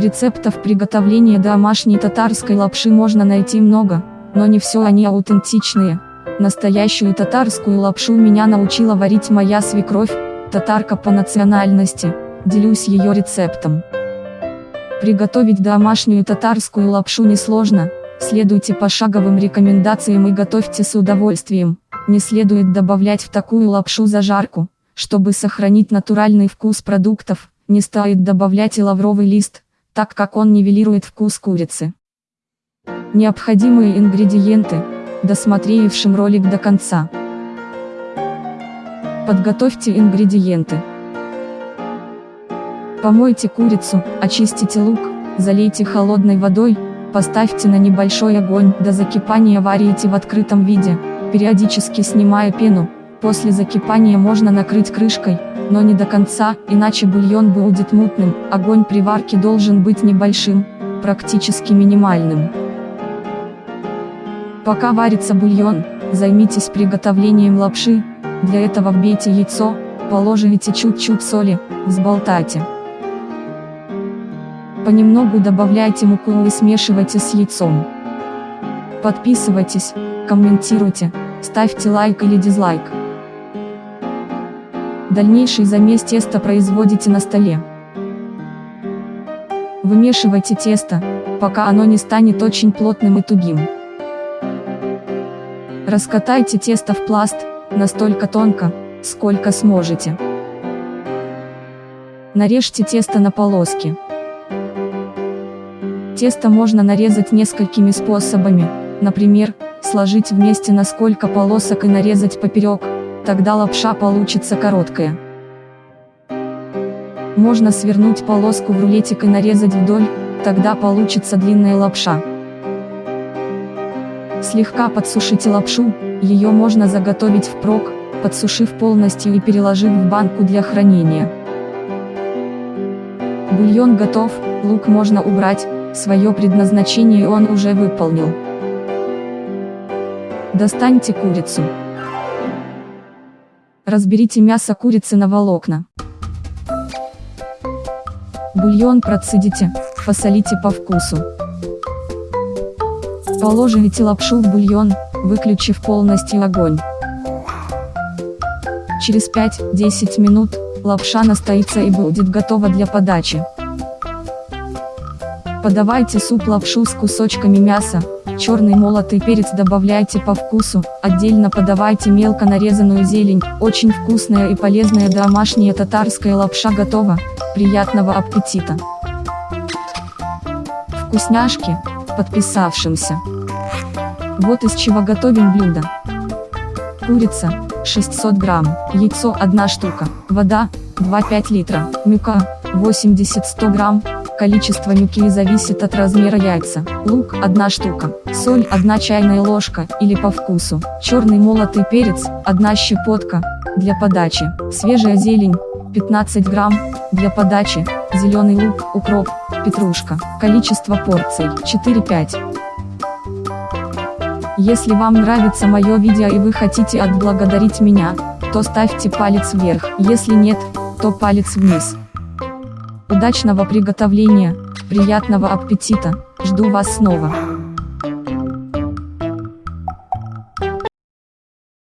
Рецептов приготовления домашней татарской лапши можно найти много, но не все они аутентичные. Настоящую татарскую лапшу меня научила варить моя свекровь, татарка по национальности, делюсь ее рецептом. Приготовить домашнюю татарскую лапшу несложно, следуйте пошаговым рекомендациям и готовьте с удовольствием. Не следует добавлять в такую лапшу зажарку, чтобы сохранить натуральный вкус продуктов, не стоит добавлять и лавровый лист, так как он нивелирует вкус курицы. Необходимые ингредиенты, досмотревшим ролик до конца. Подготовьте ингредиенты. Помойте курицу, очистите лук, залейте холодной водой, поставьте на небольшой огонь, до закипания варите в открытом виде, периодически снимая пену, после закипания можно накрыть крышкой, но не до конца, иначе бульон будет мутным, огонь при варке должен быть небольшим, практически минимальным. Пока варится бульон, займитесь приготовлением лапши, для этого вбейте яйцо, положите чуть-чуть соли, взболтайте. Понемногу добавляйте муку и смешивайте с яйцом. Подписывайтесь, комментируйте, ставьте лайк или дизлайк. Дальнейший замес теста производите на столе. Вымешивайте тесто, пока оно не станет очень плотным и тугим. Раскатайте тесто в пласт, настолько тонко, сколько сможете. Нарежьте тесто на полоски. Тесто можно нарезать несколькими способами, например, сложить вместе на сколько полосок и нарезать поперек, тогда лапша получится короткая. Можно свернуть полоску в рулетик и нарезать вдоль, тогда получится длинная лапша. Слегка подсушите лапшу, ее можно заготовить впрок, подсушив полностью и переложив в банку для хранения. Бульон готов, лук можно убрать, свое предназначение он уже выполнил. Достаньте курицу. Разберите мясо курицы на волокна. Бульон процедите, посолите по вкусу. Положите лапшу в бульон, выключив полностью огонь. Через 5-10 минут, лапша настоится и будет готова для подачи. Подавайте суп-лапшу с кусочками мяса, черный молотый перец добавляйте по вкусу, отдельно подавайте мелко нарезанную зелень, очень вкусная и полезная домашняя татарская лапша готова, приятного аппетита! Вкусняшки, подписавшимся. Вот из чего готовим блюдо. Курица, 600 грамм, яйцо 1 штука, вода, 2-5 литра, мука, 80-100 грамм, Количество мюки зависит от размера яйца. Лук – 1 штука. Соль – 1 чайная ложка, или по вкусу. Черный молотый перец – 1 щепотка, для подачи. Свежая зелень – 15 грамм, для подачи. Зеленый лук, укроп, петрушка. Количество порций – 4-5. Если вам нравится мое видео и вы хотите отблагодарить меня, то ставьте палец вверх, если нет, то палец вниз. Удачного приготовления, приятного аппетита, жду вас снова.